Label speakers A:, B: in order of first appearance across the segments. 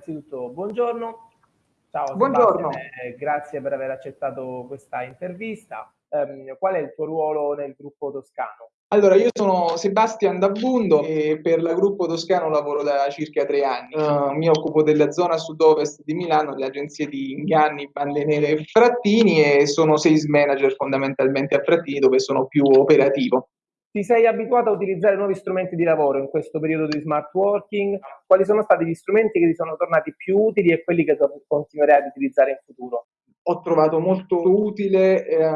A: innanzitutto buongiorno.
B: Ciao buongiorno.
A: Sebastian, grazie per aver accettato questa intervista. Um, qual è il tuo ruolo nel gruppo toscano?
B: Allora, io sono Sebastian Dabbundo e per la gruppo toscano lavoro da circa tre anni. Uh, mi occupo della zona sud-ovest di Milano, delle agenzie di Inganni, Bande Nere e Frattini e sono sales manager fondamentalmente a Frattini dove sono più operativo.
A: Ti sei abituato a utilizzare nuovi strumenti di lavoro in questo periodo di smart working? Quali sono stati gli strumenti che ti sono tornati più utili e quelli che continuerai ad utilizzare in futuro?
B: ho trovato molto utile eh,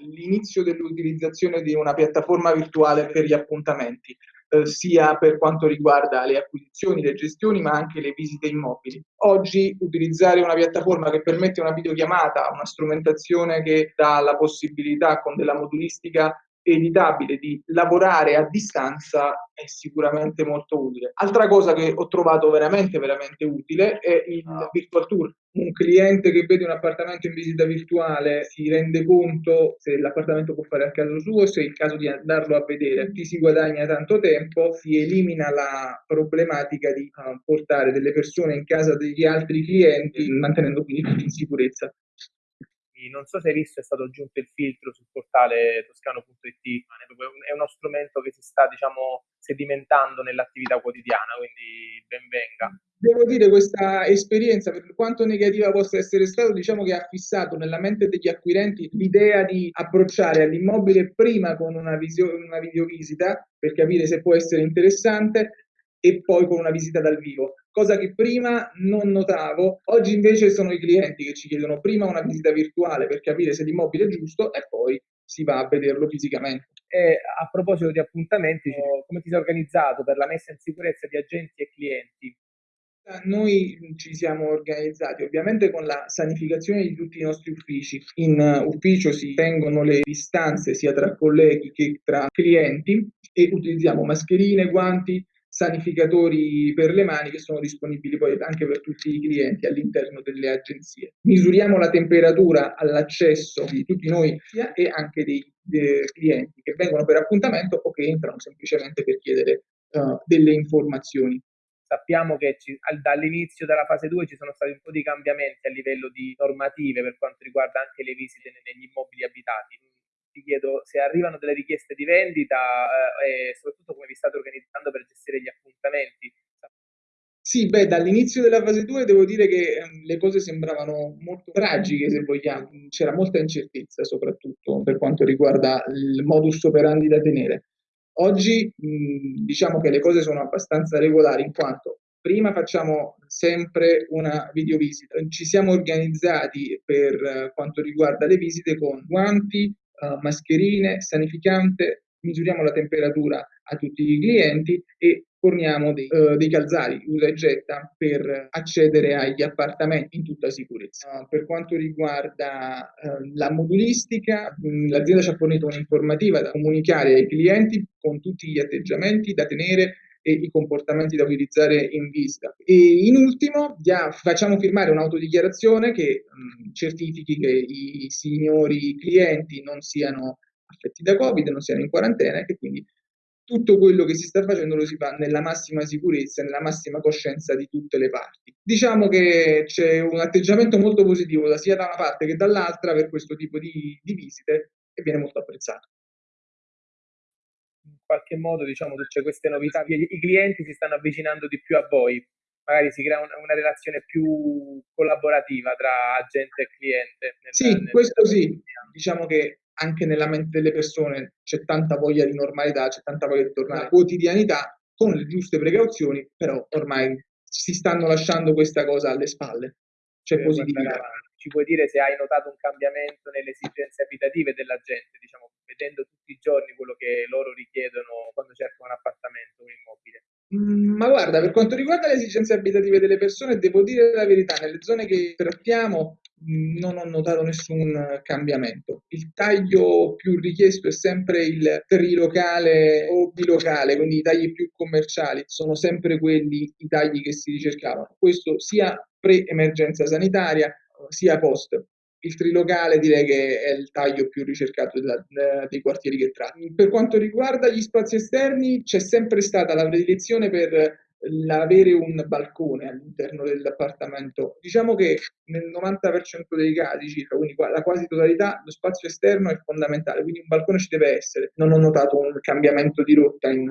B: l'inizio dell'utilizzazione di una piattaforma virtuale per gli appuntamenti, eh, sia per quanto riguarda le acquisizioni, le gestioni, ma anche le visite immobili. Oggi utilizzare una piattaforma che permette una videochiamata, una strumentazione che dà la possibilità con della modulistica editabile di lavorare a distanza è sicuramente molto utile. Altra cosa che ho trovato veramente veramente utile è il ah. virtual tour. Un cliente che vede un appartamento in visita virtuale si rende conto se l'appartamento può fare a caso suo, se è il caso di andarlo a vedere, ti si guadagna tanto tempo, si elimina la problematica di uh, portare delle persone in casa degli altri clienti mantenendo quindi tutti in sicurezza
A: non so se hai visto, è stato aggiunto il filtro sul portale toscano.it, è uno strumento che si sta, diciamo, sedimentando nell'attività quotidiana, quindi benvenga.
B: Devo dire, questa esperienza, per quanto negativa possa essere stata, diciamo che ha fissato nella mente degli acquirenti l'idea di approcciare all'immobile prima con una, visio- una videovisita per capire se può essere interessante e poi con una visita dal vivo, cosa che prima non notavo. Oggi invece sono i clienti che ci chiedono prima una visita virtuale per capire se l'immobile è giusto e poi si va a vederlo fisicamente.
A: E a proposito di appuntamenti, come ti sei organizzato per la messa in sicurezza di agenti e clienti?
B: Noi ci siamo organizzati ovviamente con la sanificazione di tutti i nostri uffici. In ufficio si tengono le distanze sia tra colleghi che tra clienti e utilizziamo mascherine, guanti, sanificatori per le mani che sono disponibili poi anche per tutti i clienti all'interno delle agenzie. Misuriamo la temperatura all'accesso di tutti noi e anche dei, dei clienti che vengono per appuntamento o che entrano semplicemente per chiedere uh, delle informazioni.
A: Sappiamo che ci, dall'inizio della fase 2 ci sono stati un po' di cambiamenti a livello di normative per quanto riguarda anche le visite negli immobili abitati ti chiedo se arrivano delle richieste di vendita eh, e soprattutto come vi state organizzando per gestire gli appuntamenti.
B: Sì, beh, dall'inizio della fase 2 devo dire che um, le cose sembravano molto tragiche, se vogliamo. C'era molta incertezza, soprattutto per quanto riguarda il modus operandi da tenere. Oggi mh, diciamo che le cose sono abbastanza regolari, in quanto prima facciamo sempre una videovisita. Ci siamo organizzati per uh, quanto riguarda le visite con guanti, uh, mascherine, sanificante, misuriamo la temperatura a tutti i clienti e forniamo dei, uh, dei calzari usa e getta per accedere agli appartamenti in tutta sicurezza. Uh, per quanto riguarda uh, la modulistica, mh, l'azienda ci ha fornito un'informativa da comunicare ai clienti con tutti gli atteggiamenti da tenere e i comportamenti da utilizzare in visita. E in ultimo dia, facciamo firmare un'autodichiarazione che mh, certifichi che i signori clienti non siano affetti da Covid, non siano in quarantena e che quindi tutto quello che si sta facendo lo si fa nella massima sicurezza, nella massima coscienza di tutte le parti. Diciamo che c'è un atteggiamento molto positivo sia da una parte che dall'altra per questo tipo di, di visite e viene molto apprezzato
A: qualche modo diciamo tutte queste novità, i clienti si stanno avvicinando di più a voi, magari si crea una, una relazione più collaborativa tra agente e cliente.
B: Nel, sì, nel, questo sì, diciamo che anche nella mente delle persone c'è tanta voglia di normalità, c'è tanta voglia di tornare alla quotidianità con le giuste precauzioni, però ormai si stanno lasciando questa cosa alle spalle. C'è positività
A: ci puoi dire se hai notato un cambiamento nelle esigenze abitative della gente, diciamo, vedendo tutti i giorni quello che loro richiedono quando cercano un appartamento, un immobile?
B: Mm, ma guarda, per quanto riguarda le esigenze abitative delle persone, devo dire la verità, nelle zone che trattiamo mm, non ho notato nessun cambiamento. Il taglio più richiesto è sempre il trilocale o bilocale, quindi i tagli più commerciali sono sempre quelli i tagli che si ricercavano. Questo sia pre-emergenza sanitaria sia post. Il trilocale direi che è il taglio più ricercato della, dei quartieri che tratti. Per quanto riguarda gli spazi esterni, c'è sempre stata la predilezione per l'avere un balcone all'interno dell'appartamento. Diciamo che nel 90% dei casi circa, quindi la quasi totalità, lo spazio esterno è fondamentale, quindi un balcone ci deve essere. Non ho notato un cambiamento di rotta in,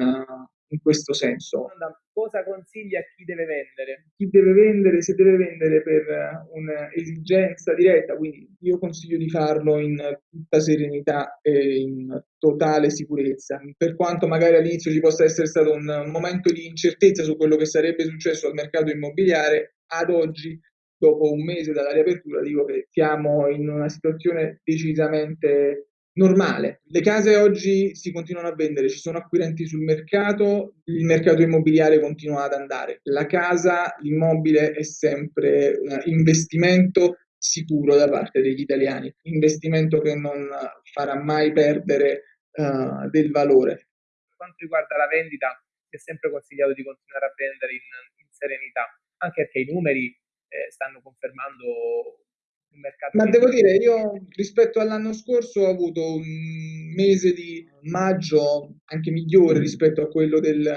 B: in questo senso.
A: Cosa consigli a chi deve vendere?
B: Chi deve vendere, se deve vendere per un'esigenza diretta, quindi io consiglio di farlo in tutta serenità e in totale sicurezza. Per quanto magari all'inizio ci possa essere stato un momento di incertezza su quello che sarebbe successo al mercato immobiliare, ad oggi dopo un mese dalla riapertura dico che siamo in una situazione decisamente normale. Le case oggi si continuano a vendere, ci sono acquirenti sul mercato, il mercato immobiliare continua ad andare. La casa, l'immobile è sempre un investimento sicuro da parte degli italiani, investimento che non farà mai perdere uh, del valore.
A: Per quanto riguarda la vendita, è sempre consigliato di continuare a vendere in, in serenità, anche perché i numeri eh, stanno confermando
B: un mercato. Ma devo dire, io rispetto all'anno scorso ho avuto un mese di maggio anche migliore rispetto a quello del,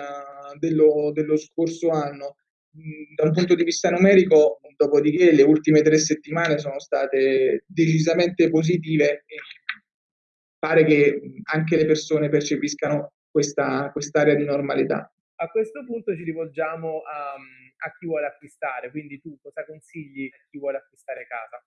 B: dello, dello scorso anno. Mm, da un punto di vista numerico, dopodiché le ultime tre settimane sono state decisamente positive e pare che anche le persone percepiscano questa quest'area di normalità.
A: A questo punto ci rivolgiamo a, a chi vuole acquistare, quindi tu cosa consigli a chi vuole acquistare casa?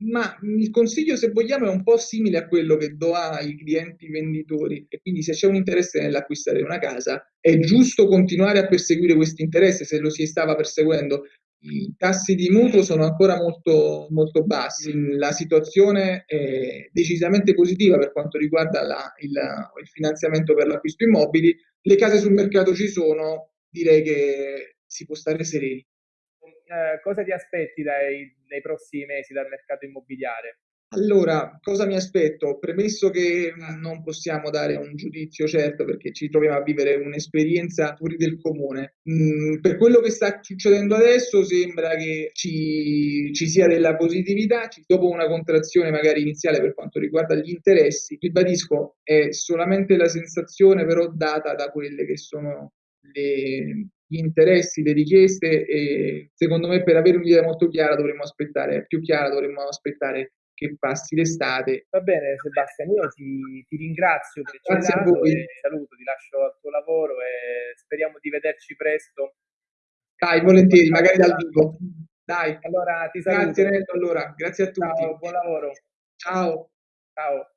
B: Ma il consiglio, se vogliamo, è un po' simile a quello che do ai clienti venditori. E quindi se c'è un interesse nell'acquistare una casa è giusto continuare a perseguire questo interesse se lo si stava perseguendo. I tassi di mutuo sono ancora molto, molto bassi, la situazione è decisamente positiva per quanto riguarda la, il, il finanziamento per l'acquisto immobili, le case sul mercato ci sono, direi che si può stare sereni
A: eh, cosa ti aspetti dai, nei prossimi mesi dal mercato immobiliare?
B: Allora, cosa mi aspetto? Premesso che non possiamo dare un giudizio certo perché ci troviamo a vivere un'esperienza fuori del comune, mm, per quello che sta succedendo adesso sembra che ci, ci sia della positività, dopo una contrazione magari iniziale per quanto riguarda gli interessi, ribadisco, è solamente la sensazione però data da quelle che sono le, gli interessi, le richieste e secondo me per avere un'idea molto chiara dovremmo aspettare, più chiara dovremmo aspettare che passi l'estate.
A: Va bene Sebastiano, io ti, ti ringrazio per Grazie a voi. Saluto, ti lascio al tuo lavoro e speriamo di vederci presto.
B: Dai, volentieri, magari dal vivo. Dai.
A: Allora ti saluto.
B: Grazie Nello, allora, grazie a tutti.
A: Ciao, buon lavoro.
B: Ciao.
A: Ciao.